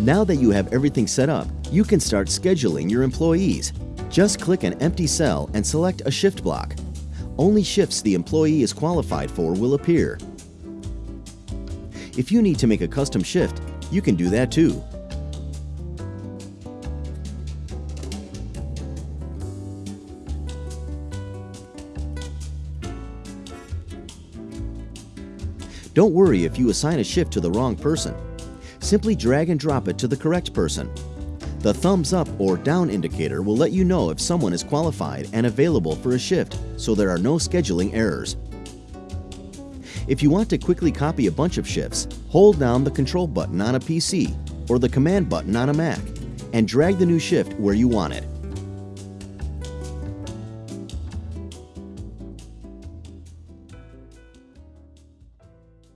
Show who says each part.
Speaker 1: Now that you have everything set up, you can start scheduling your employees. Just click an empty cell and select a shift block. Only shifts the employee is qualified for will appear. If you need to make a custom shift, you can do that too. Don't worry if you assign a shift to the wrong person. Simply drag and drop it to the correct person. The thumbs up or down indicator will let you know if someone is qualified and available for a shift so there are no scheduling errors. If you want to quickly copy a bunch of shifts, hold down the Control button on a PC or the Command button on a Mac and drag the new shift where you want it.